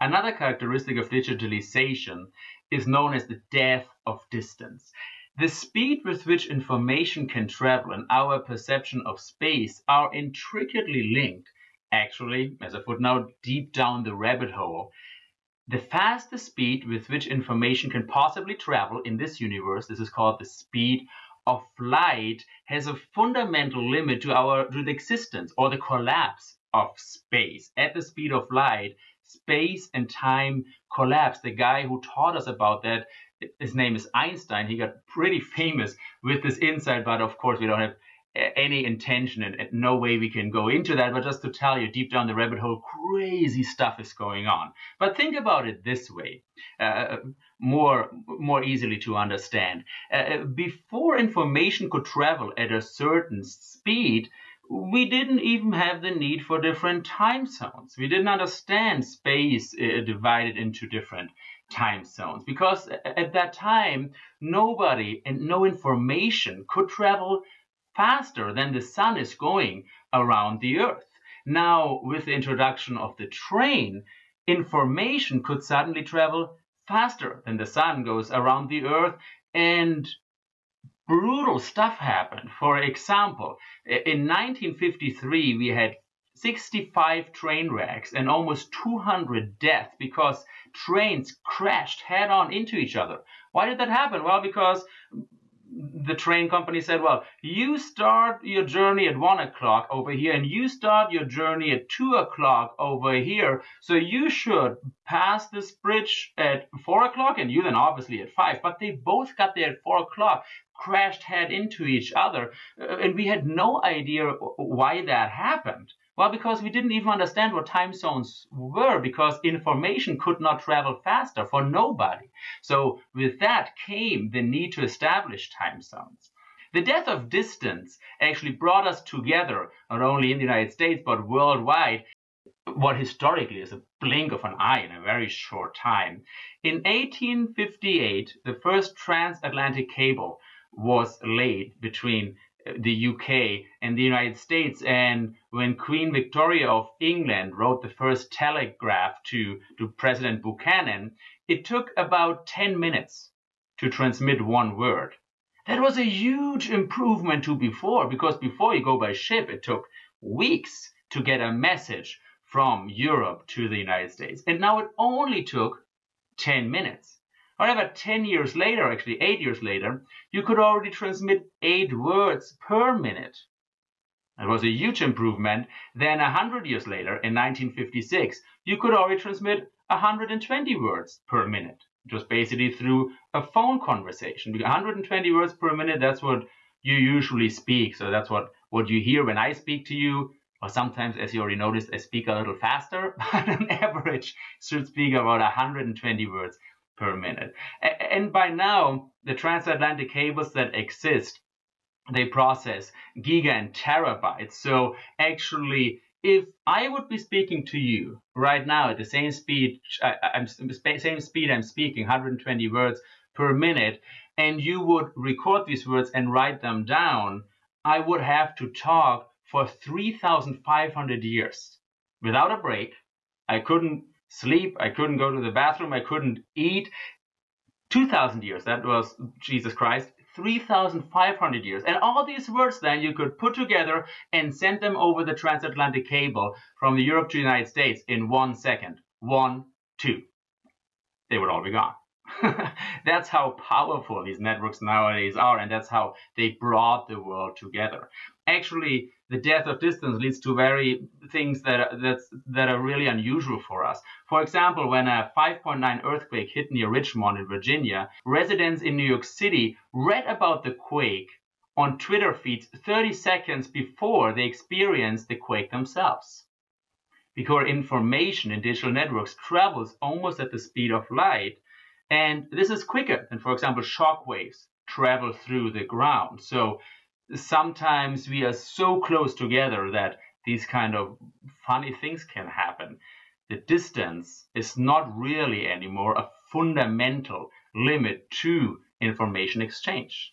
Another characteristic of digitalization is known as the death of distance. The speed with which information can travel and our perception of space are intricately linked, actually, as a footnote, deep down the rabbit hole. The fastest speed with which information can possibly travel in this universe, this is called the speed of light, has a fundamental limit to our to the existence or the collapse of space. At the speed of light, space and time collapse. The guy who taught us about that his name is Einstein. He got pretty famous with this insight, but of course, we don't have any intention and, no way we can go into that. But just to tell you, deep down the rabbit hole, crazy stuff is going on. But think about it this way, uh, more more easily to understand. Uh, before information could travel at a certain speed, we didn't even have the need for different time zones. We didn't understand space uh, divided into different time zones because at that time nobody and no information could travel faster than the sun is going around the earth. Now, with the introduction of the train, information could suddenly travel faster than the sun goes around the earth and brutal stuff happened. For example, in 1953 we had 65 train wrecks and almost 200 deaths because trains crashed head on into each other. Why did that happen? Well, because the train company said, well, you start your journey at one o'clock over here and you start your journey at two o'clock over here. So you should pass this bridge at four o'clock and you then obviously at five. But they both got there at four o'clock, crashed head into each other. Uh, and we had no idea why that happened. Well, because we didn't even understand what time zones were, because information could not travel faster for nobody. So with that came the need to establish time zones. The death of distance actually brought us together, not only in the United States, but worldwide, what historically is a blink of an eye in a very short time. In 1858, the first transatlantic cable was laid between the UK and the United States. And when Queen Victoria of England wrote the first telegraph to, to President Buchanan, it took about 10 minutes to transmit one word. That was a huge improvement to before, because before you go by ship, it took weeks to get a message from Europe to the United States. And now it only took 10 minutes. However, 10 years later, actually 8 years later, you could already transmit 8 words per minute. That was a huge improvement. Then 100 years later, in 1956, you could already transmit 120 words per minute, just basically through a phone conversation. 120 words per minute, that's what you usually speak. So that's what, what you hear when I speak to you. Or sometimes, as you already noticed, I speak a little faster, but on average should speak about 120 words per minute. And by now, the transatlantic cables that exist, they process giga and terabytes. So actually, if I would be speaking to you right now at the same speed, I'm same speed I'm speaking, 120 words per minute, and you would record these words and write them down, I would have to talk for 3,500 years without a break. I couldn't sleep. I couldn't go to the bathroom. I couldn't eat. 2,000 years, that was Jesus Christ. 3,500 years. And all these words then you could put together and send them over the transatlantic cable from Europe to the United States in one second. One, two. They would all be gone. that's how powerful these networks nowadays are, and that's how they brought the world together. Actually, the death of distance leads to very things that that's, that are really unusual for us. For example, when a 5.9 earthquake hit near Richmond in Virginia, residents in New York City read about the quake on Twitter feeds 30 seconds before they experienced the quake themselves. Because information in digital networks travels almost at the speed of light, and this is quicker than, for example, shock waves travel through the ground. So sometimes we are so close together that these kind of funny things can happen. The distance is not really anymore a fundamental limit to information exchange.